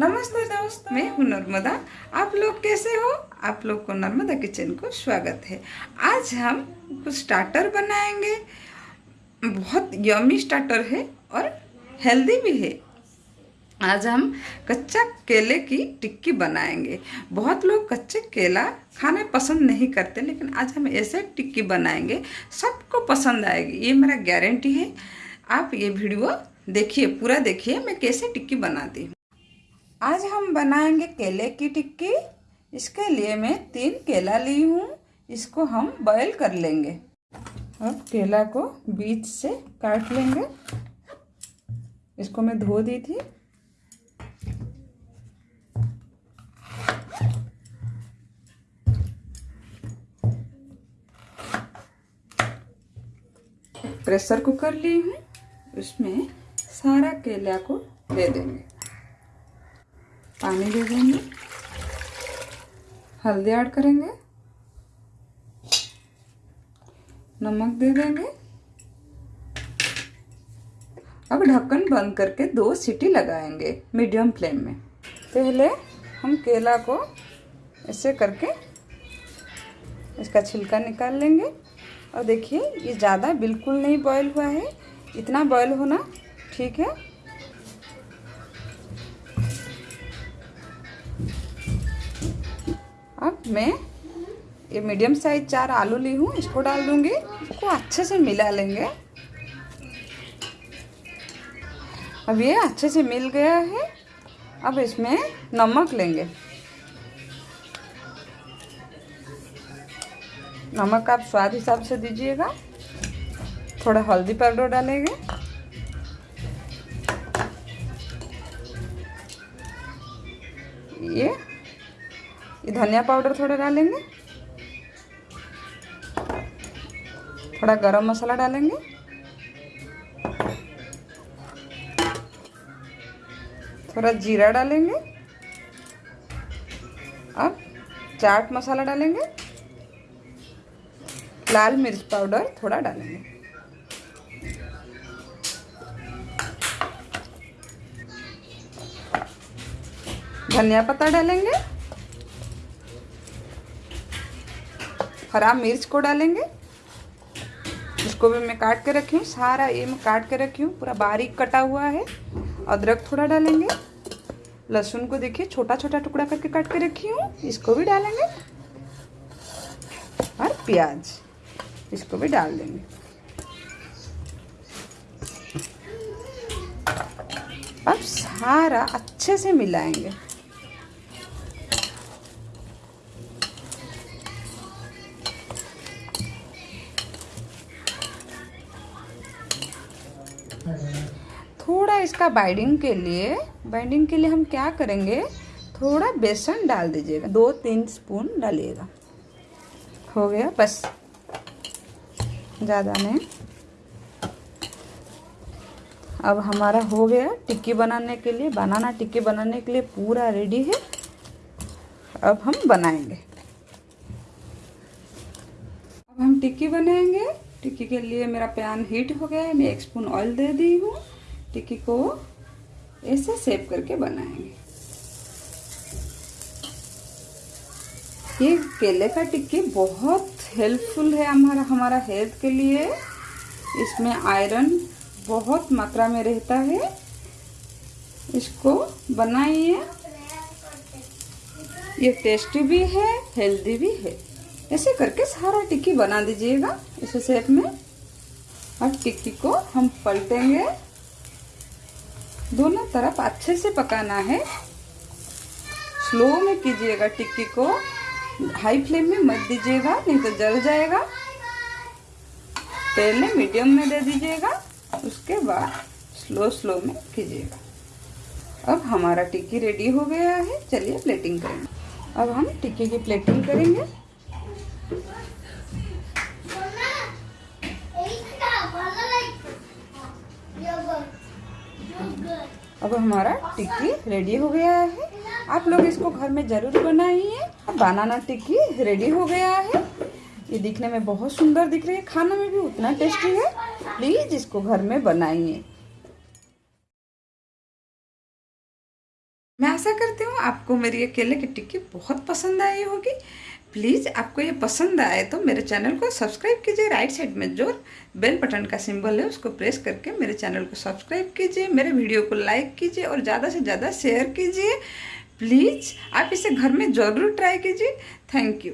नमस्ते दोस्त। मैं हूँ नर्मदा। आप लोग कैसे हो? आप लोग को नर्मदा किचन को स्वागत है। आज हम कुछ स्टार्टर बनाएँगे। बहुत यमी स्टार्टर है और हेल्दी भी है। आज हम कच्चा केले की टिक्की बनाएँगे। बहुत लोग कच्चे केला खाने पसंद नहीं करते, लेकिन आज हम ऐसे टिक्की बनाएँगे। सबको पसंद आएगी। ये मेरा गारंटी है। आप ये वीडियो देखिए, पूरा देखिए, मैं कैसे टिक्की बनाती हूँ। आज हम बनाएँगे केले की टिक्की। इसके लिए मैं तीन केला ली हूँ। इसको हम बॉयल कर लेंगे। अब केला को बीच से काट लेंगे। इसको मैं धो दी थी। प्रेशर कुकर ली हूँ। उसमें सारा केला को दे देंगे। पानी दे देंगे। हल्दी ऐड करेंगे। नमक दे देंगे। अब ढक्कन बंद करके दो सीटी लगाएँगे मीडियम फ्लेम में। पहले हम केला को ऐसे करके इसका छिलका निकाल लेंगे। और देखिए, ये ज़्यादा बिल्कुल नहीं बॉयल हुआ है। इतना बॉयल होना ठीक है। अब मैं ये मीडियम साइज़ चार आलू ली हूँ, इसको डाल दूँगी। इसको अच्छे से मिला लेंगे। अब ये अच्छे से मिल गया है। अब इसमें नमक लेंगे। नमक आप स्वाद हिसाब से दीजिएगा। थोड़ा हल्दी पाउडर डालेंगे। ये ये धनिया पाउडर थोड़ा डालेंगे। थोड़ा गरम मसाला डालेंगे। थोड़ा जीरा डालेंगे। अब चाट मसाला डालेंगे। लाल मिर्च पाउडर थोड़ा डालेंगे। धनिया पत्ता डालेंगे। हरा मिर्च को डालेंगे। इसको भी मैं काट के रखी हूँ, सारा ये मैं काट के रखी हूँ, पूरा बारीक कटा हुआ है। अदरक थोड़ा डालेंगे। लहसुन को देखिए छोटा छोटा टुकड़ा करके काट के रखी हूँ, इसको भी डालेंगे। और प्याज, इसको भी डाल देंगे। अब सारा अच्छे से मिलाएँगे। थोड़ा इसका बाइंडिंग के लिए बाइंडिंग के लिए हम क्या करेंगे? थोड़ा बेसन डाल दीजिएगा। दो, तीन स्पून डालिएगा। हो गया, बस। ज़्यादा नहीं। अब हमारा हो गया टिक्की बनाने के लिए। बनाना, टिक्की बनाने के लिए पूरा रेडी है। अब हम बनाएँगे। अब हम टिक्की बनाएँगे। टिक्की के लिए मेरा पैन हीट हो गया है। मैं एक स्पून ऑयल दे दी हूँ। टिक्की को ऐसे सेव करके बनाएँगे। ये केले का टिक्की बहुत हेल्पफुल है हमारा हमारा हेल्थ के लिए। इसमें आयरन बहुत मात्रा में रहता है। इसको बनाइए। ये टेस्टी भी है, हेल्दी भी है। ऐसे करके सारा टिक्की बना दीजिएगा इस शेप में। और टिक्की को हम पलटेंगे। दोनों तरफ़ अच्छे से पकाना है। स्लो में कीजिएगा टिक्की को। हाई फ्लेम में मत दीजिएगा, नहीं तो जल जाएगा। पहले मीडियम में दे दीजिएगा, उसके बाद स्लो स्लो में कीजिएगा। अब हमारा टिक्की रेडी हो गया है। चलिए प्लेटिंग करेंगे। अब हम टिक्की की प्लेटिंग करेंगे। अब हमारा टिक्की रेडी हो गया है। आप लोग इसको घर में ज़रूर बनाइए। बनाना टिक्की रेडी हो गया है। ये दिखने में बहुत सुंदर दिख रही है। खाना में भी उतना टेस्टी है। प्लीज़ इसको घर में बनाइए। मैं आशा करती हूँ आपको मेरी ये केले की टिक्की बहुत पसंद आई होगी। प्लीज़ आपको ये पसंद आए तो मेरे चैनल को सब्सक्राइब कीजिए राइट साइड में जो बेल बटन का सिंबल है, उसको प्रेस करके मेरे चैनल को सब्सक्राइब कीजिए, मेरे वीडियो को लाइक कीजिए और ज़्यादा से ज़्यादा शेयर कीजिए। प्लीज़ आप इसे घर में ज़रूर ट्राई कीजिए। Thank you